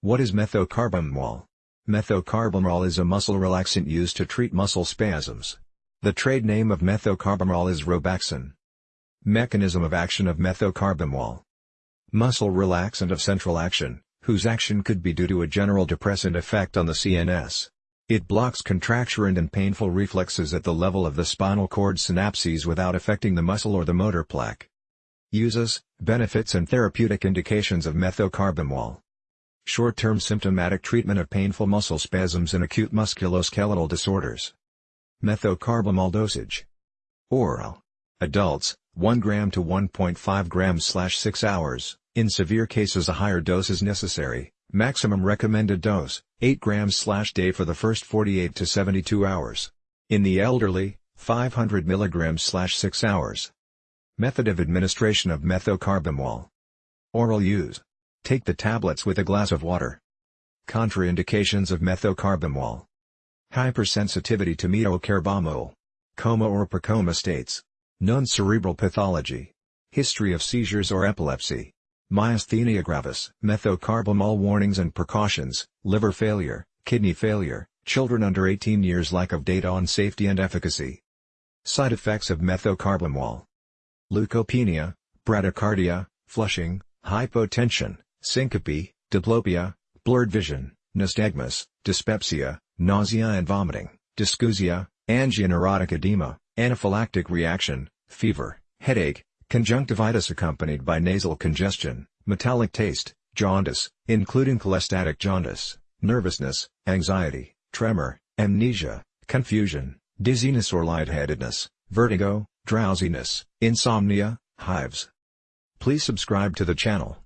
What is methocarbamol? Methocarbamol is a muscle relaxant used to treat muscle spasms. The trade name of methocarbamol is Robaxin. Mechanism of action of methocarbamol. Muscle relaxant of central action, whose action could be due to a general depressant effect on the CNS. It blocks contracturant and painful reflexes at the level of the spinal cord synapses without affecting the muscle or the motor plaque. Uses, benefits and therapeutic indications of methocarbamol. Short-term symptomatic treatment of painful muscle spasms and acute musculoskeletal disorders. Methocarbamol dosage. Oral. Adults, 1 gram to 1.5 grams 6 hours, in severe cases a higher dose is necessary, maximum recommended dose, 8 grams slash day for the first 48 to 72 hours. In the elderly, 500 mg 6 hours. Method of administration of methocarbamol. Oral use. Take the tablets with a glass of water. Contraindications of methocarbamol. Hypersensitivity to methocarbamol. Coma or precoma states. Non-cerebral pathology. History of seizures or epilepsy. Myasthenia gravis. Methocarbamol warnings and precautions, liver failure, kidney failure, children under 18 years lack of data on safety and efficacy. Side effects of methocarbamol. Leukopenia, bradycardia, flushing, hypotension, syncope, diplopia, blurred vision, nystagmus, dyspepsia, nausea and vomiting, dysgeusia, angioneurotic edema, anaphylactic reaction, fever, headache, conjunctivitis accompanied by nasal congestion, metallic taste, jaundice, including cholestatic jaundice, nervousness, anxiety, tremor, amnesia, confusion, dizziness or lightheadedness, vertigo, drowsiness, insomnia, hives. Please subscribe to the channel.